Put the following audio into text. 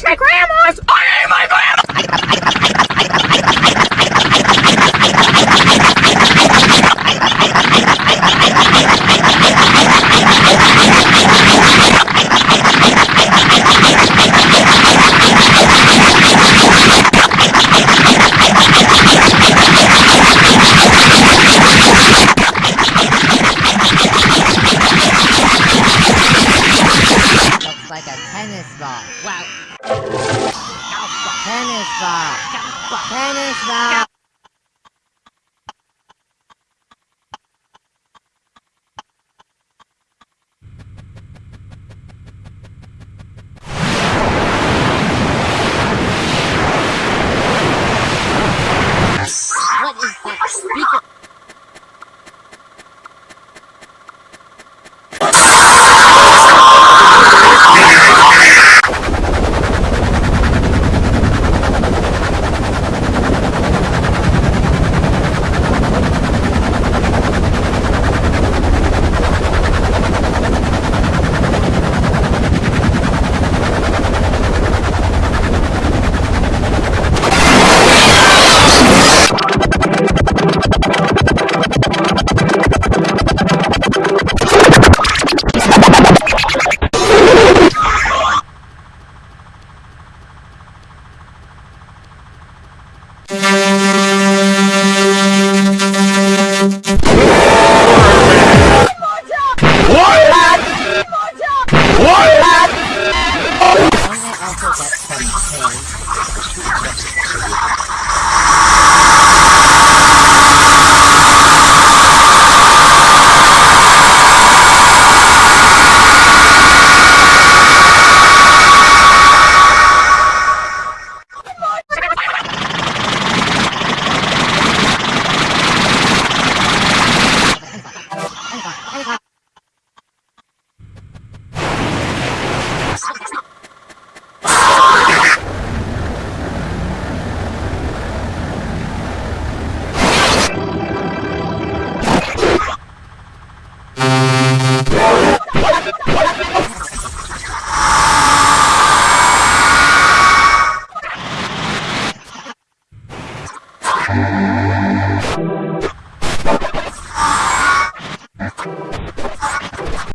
That's my grandma's! I my grandma! Looks like a. Tennis ball. Tennis ball.